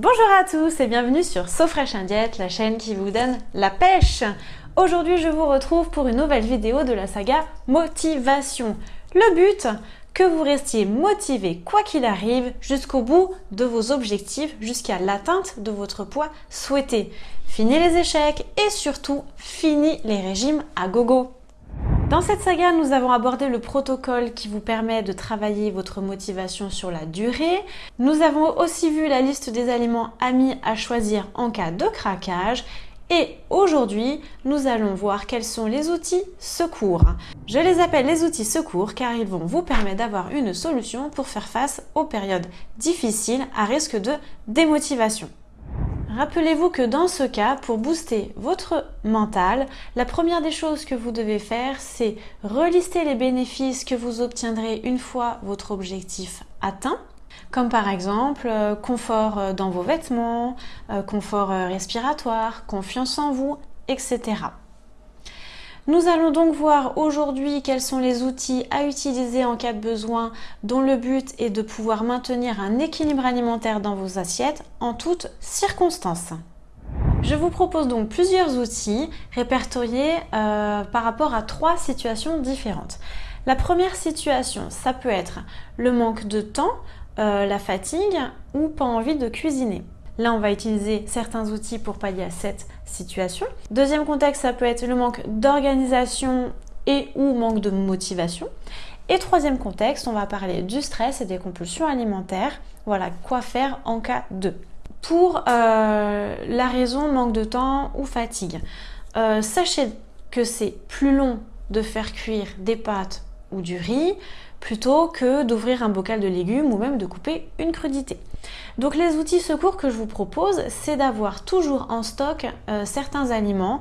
Bonjour à tous et bienvenue sur So Fresh Indiette, la chaîne qui vous donne la pêche. Aujourd'hui, je vous retrouve pour une nouvelle vidéo de la saga Motivation. Le but, que vous restiez motivé quoi qu'il arrive jusqu'au bout de vos objectifs, jusqu'à l'atteinte de votre poids souhaité. Fini les échecs et surtout, fini les régimes à gogo. Dans cette saga, nous avons abordé le protocole qui vous permet de travailler votre motivation sur la durée. Nous avons aussi vu la liste des aliments amis à choisir en cas de craquage. Et aujourd'hui, nous allons voir quels sont les outils secours. Je les appelle les outils secours car ils vont vous permettre d'avoir une solution pour faire face aux périodes difficiles à risque de démotivation. Rappelez-vous que dans ce cas, pour booster votre mental, la première des choses que vous devez faire, c'est relister les bénéfices que vous obtiendrez une fois votre objectif atteint comme par exemple euh, confort euh, dans vos vêtements, euh, confort respiratoire, confiance en vous, etc. Nous allons donc voir aujourd'hui quels sont les outils à utiliser en cas de besoin dont le but est de pouvoir maintenir un équilibre alimentaire dans vos assiettes en toutes circonstances. Je vous propose donc plusieurs outils répertoriés euh, par rapport à trois situations différentes. La première situation, ça peut être le manque de temps, euh, la fatigue ou pas envie de cuisiner. Là, on va utiliser certains outils pour pallier à cette situation. Deuxième contexte, ça peut être le manque d'organisation et ou manque de motivation. Et troisième contexte, on va parler du stress et des compulsions alimentaires. Voilà, quoi faire en cas de. Pour euh, la raison manque de temps ou fatigue, euh, sachez que c'est plus long de faire cuire des pâtes ou du riz plutôt que d'ouvrir un bocal de légumes ou même de couper une crudité. Donc les outils secours que je vous propose, c'est d'avoir toujours en stock euh, certains aliments,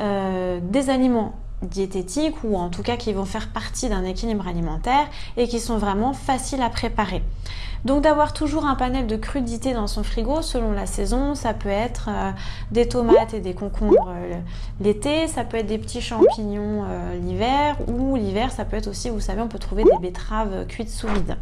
euh, des aliments diététiques ou en tout cas qui vont faire partie d'un équilibre alimentaire et qui sont vraiment faciles à préparer. Donc d'avoir toujours un panel de crudités dans son frigo selon la saison, ça peut être euh, des tomates et des concombres l'été, ça peut être des petits champignons l'hiver ou l'hiver ça peut être aussi, vous savez, on peut trouver des betteraves cuites sous vide.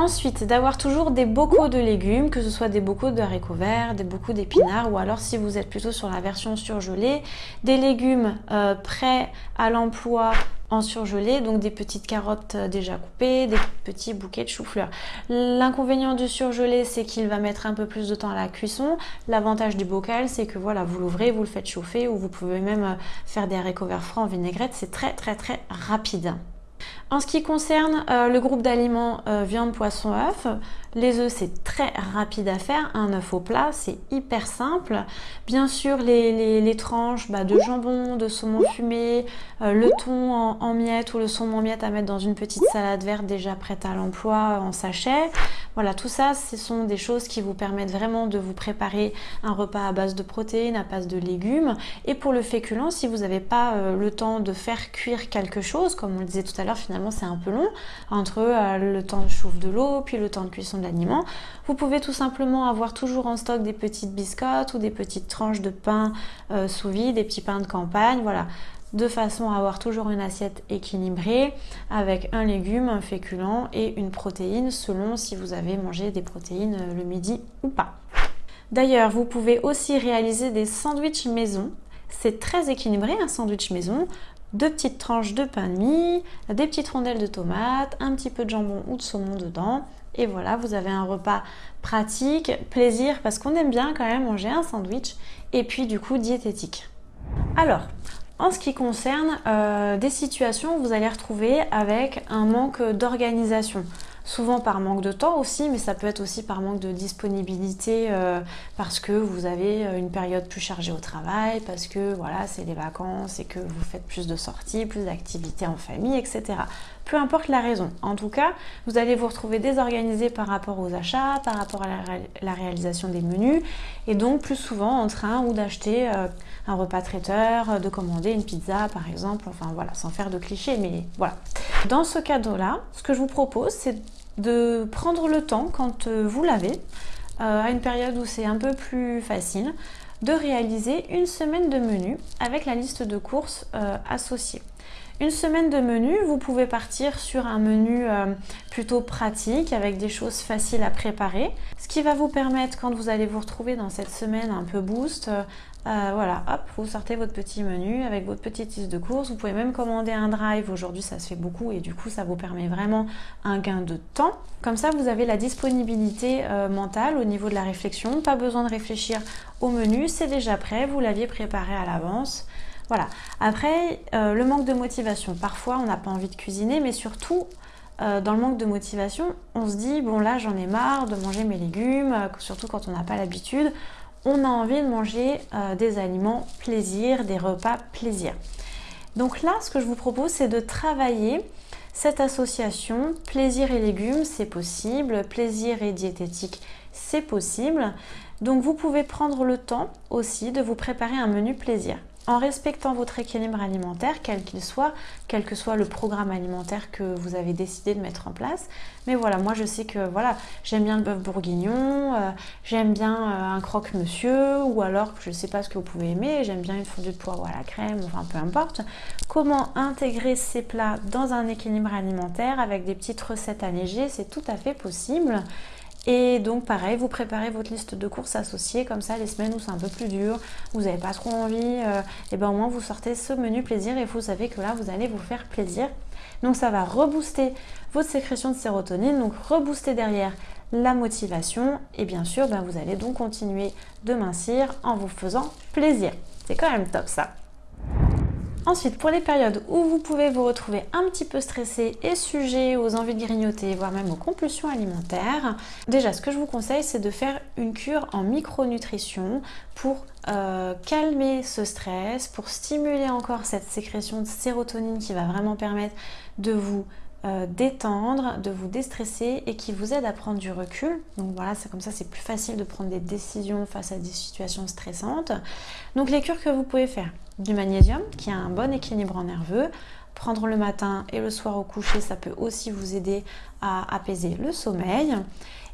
Ensuite, d'avoir toujours des bocaux de légumes, que ce soit des bocaux de haricots verts, des bocaux d'épinards, ou alors si vous êtes plutôt sur la version surgelée, des légumes euh, prêts à l'emploi en surgelé, donc des petites carottes euh, déjà coupées, des petits bouquets de chou-fleur. L'inconvénient du surgelé, c'est qu'il va mettre un peu plus de temps à la cuisson. L'avantage du bocal, c'est que voilà, vous l'ouvrez, vous le faites chauffer, ou vous pouvez même euh, faire des haricots verts frais en vinaigrette, c'est très très très rapide. En ce qui concerne euh, le groupe d'aliments euh, viande, poisson, œuf, les œufs c'est très rapide à faire, un œuf au plat c'est hyper simple. Bien sûr les, tranches bah, de jambon, de saumon fumé, euh, le thon en, miettes ou le saumon en miettes à mettre dans une petite salade verte déjà prête à l'emploi en sachet. Voilà tout ça ce sont des choses qui vous permettent vraiment de vous préparer un repas à base de protéines, à base de légumes. Et pour le féculent, si vous n'avez pas le temps de faire cuire quelque chose, comme on le disait tout à l'heure finalement c'est un peu long entre euh, le temps de chauffe de l'eau puis le temps de cuisson de l'aliment. Vous pouvez tout simplement avoir toujours en stock des petites biscottes ou des petites tranches de pain euh, sous vide, des petits pains de campagne, voilà de façon à avoir toujours une assiette équilibrée avec un légume, un féculent et une protéine selon si vous avez mangé des protéines euh, le midi ou pas. D'ailleurs, vous pouvez aussi réaliser des sandwichs maison. C'est très équilibré un sandwich maison deux petites tranches de pain de mie, des petites rondelles de tomates, un petit peu de jambon ou de saumon dedans. Et voilà, vous avez un repas pratique, plaisir, parce qu'on aime bien quand même manger un sandwich, et puis du coup diététique. Alors, en ce qui concerne euh, des situations vous allez retrouver avec un manque d'organisation souvent par manque de temps aussi, mais ça peut être aussi par manque de disponibilité euh, parce que vous avez euh, une période plus chargée au travail, parce que voilà, c'est les vacances et que vous faites plus de sorties, plus d'activités en famille, etc. Peu importe la raison. En tout cas, vous allez vous retrouver désorganisé par rapport aux achats, par rapport à la, réalisation des menus, et donc plus souvent en train ou d'acheter un repas traiteur, de commander une pizza par exemple, enfin voilà, sans faire de clichés, mais voilà. Dans ce cadeau-là, ce que je vous propose, c'est de prendre le temps, quand euh, vous l'avez, euh, à une période où c'est un peu plus facile, de réaliser une semaine de menu avec la liste de courses euh, associée. Une semaine de menu, vous pouvez partir sur un menu euh, plutôt pratique avec des choses faciles à préparer. Ce qui va vous permettre quand vous allez vous retrouver dans cette semaine un peu boost, euh, voilà, hop, vous sortez votre petit menu avec votre petite liste de courses. Vous pouvez même commander un drive. Aujourd'hui, ça se fait beaucoup et du coup, ça vous permet vraiment un gain de temps. Comme ça, vous avez la disponibilité euh, mentale au niveau de la réflexion. Pas besoin de réfléchir au menu, c'est déjà prêt. Vous l'aviez préparé à l'avance. Voilà. Après, euh, le manque de motivation. Parfois, on n'a pas envie de cuisiner, mais surtout, dans le manque de motivation, on se dit, bon là, j'en ai marre de manger mes légumes, surtout quand on n'a pas l'habitude on a envie de manger euh, des aliments plaisir, des repas plaisir. Donc là, ce que je vous propose, c'est de travailler cette association plaisir et légumes, c'est possible, plaisir et diététique, c'est possible. Donc vous pouvez prendre le temps aussi de vous préparer un menu plaisir en respectant votre équilibre alimentaire, quel qu'il soit, quel que soit le programme alimentaire que vous avez décidé de mettre en place. Mais voilà, moi je sais que voilà, j'aime bien le bœuf bourguignon, euh, j'aime bien euh, un croque-monsieur, ou alors je ne sais pas ce que vous pouvez aimer, j'aime bien une fondue de poireau à la crème, enfin peu importe. Comment intégrer ces plats dans un équilibre alimentaire avec des petites recettes allégées, c'est tout à fait possible. Et donc pareil, vous préparez votre liste de courses associées, comme ça les semaines où c'est un peu plus dur, vous n'avez pas trop envie, et euh, eh ben au moins vous sortez ce menu plaisir et vous savez que là vous allez vous faire plaisir. Donc ça va rebooster votre sécrétion de sérotonine, donc rebooster derrière la motivation et bien sûr ben, vous allez donc continuer de mincir en vous faisant plaisir. C'est quand même top ça. Ensuite, pour les périodes où vous pouvez vous retrouver un petit peu stressé et sujet aux envies de grignoter, voire même aux compulsions alimentaires, déjà ce que je vous conseille c'est de faire une cure en micronutrition pour euh, calmer ce stress, pour stimuler encore cette sécrétion de sérotonine qui va vraiment permettre de vous euh, détendre, de vous déstresser et qui vous aide à prendre du recul. Donc voilà, c'est comme ça, c'est plus facile de prendre des décisions face à des situations stressantes. Donc les cures que vous pouvez faire, du magnésium qui a un bon équilibre nerveux, prendre le matin et le soir au coucher, ça peut aussi vous aider à apaiser le sommeil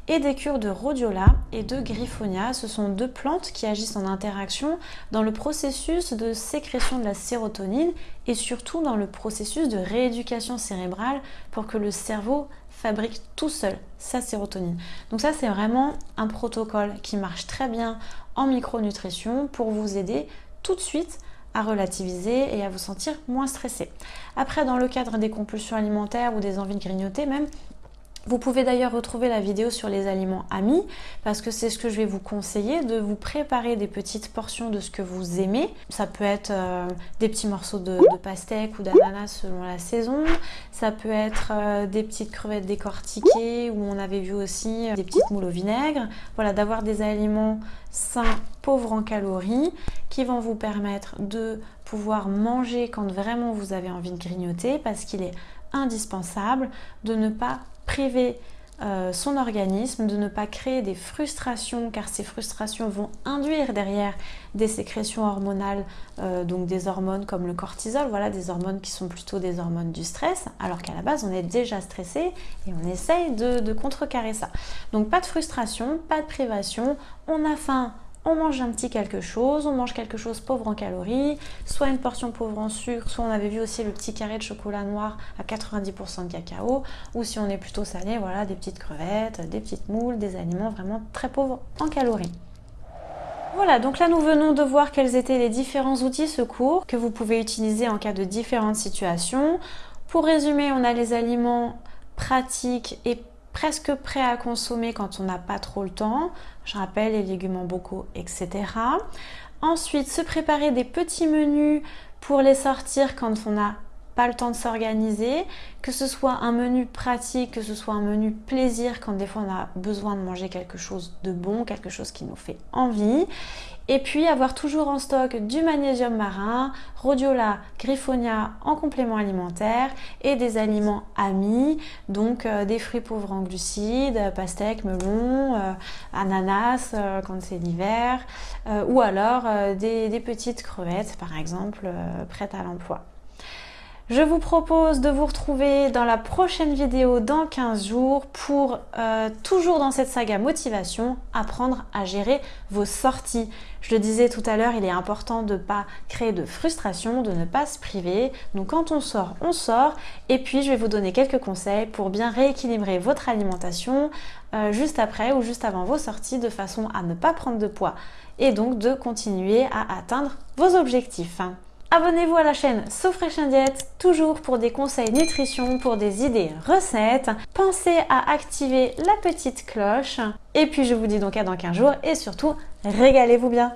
et des cures de rhodiola et de griffonia. Ce sont deux plantes qui agissent en interaction dans le processus de sécrétion de la sérotonine et surtout dans le processus de rééducation cérébrale pour que le cerveau fabrique tout seul sa sérotonine. Donc ça c'est vraiment un protocole qui marche très bien en micronutrition pour vous aider tout de suite à relativiser et à vous sentir moins stressé. Après, dans le cadre des compulsions alimentaires ou des envies de grignoter même, vous pouvez d'ailleurs retrouver la vidéo sur les aliments amis parce que c'est ce que je vais vous conseiller de vous préparer des petites portions de ce que vous aimez. Ça peut être euh, des petits morceaux de, pastèque ou d'ananas selon la saison. Ça peut être euh, des petites crevettes décortiquées où on avait vu aussi euh, des petites moules au vinaigre. Voilà, d'avoir des aliments sains, pauvres en calories qui vont vous permettre de pouvoir manger quand vraiment vous avez envie de grignoter parce qu'il est indispensable de ne pas priver euh, son organisme, de ne pas créer des frustrations, car ces frustrations vont induire derrière des sécrétions hormonales, euh, donc des hormones comme le cortisol, voilà, des hormones qui sont plutôt des hormones du stress, alors qu'à la base on est déjà stressé et on essaye de, de contrecarrer ça. Donc pas de frustration, pas de privation, on a faim, on mange un petit quelque chose, on mange quelque chose pauvre en calories, soit une portion pauvre en sucre, soit on avait vu aussi le petit carré de chocolat noir à 90% de cacao, ou si on est plutôt salé, voilà, des petites crevettes, des petites moules, des aliments vraiment très pauvres en calories. Voilà, donc là nous venons de voir quels étaient les différents outils secours que vous pouvez utiliser en cas de différentes situations. Pour résumer, on a les aliments pratiques et presque prêt à consommer quand on n'a pas trop le temps. Je rappelle les légumes en bocaux, etc. Ensuite, se préparer des petits menus pour les sortir quand on n'a pas le temps de s'organiser, que ce soit un menu pratique, que ce soit un menu plaisir quand des fois on a besoin de manger quelque chose de bon, quelque chose qui nous fait envie. Et puis avoir toujours en stock du magnésium marin, rhodiola, griffonia en complément alimentaire et des aliments amis, donc euh, des fruits pauvres en glucides, pastèques, melons, euh, ananas euh, quand c'est l'hiver, ou alors des, des, petites crevettes par exemple prêtes à l'emploi. Je vous propose de vous retrouver dans la prochaine vidéo dans 15 jours pour, euh, toujours dans cette saga motivation, apprendre à gérer vos sorties. Je le disais tout à l'heure, il est important de ne pas créer de frustration, de ne pas se priver. Donc quand on sort, on sort. Et puis je vais vous donner quelques conseils pour bien rééquilibrer votre alimentation euh, juste après ou juste avant vos sorties de façon à ne pas prendre de poids et donc de continuer à atteindre vos objectifs. Abonnez-vous à la chaîne So Fresh Diet, toujours pour des conseils nutrition, pour des idées recettes. Pensez à activer la petite cloche. Et puis je vous dis donc à dans 15 jours et surtout, régalez-vous bien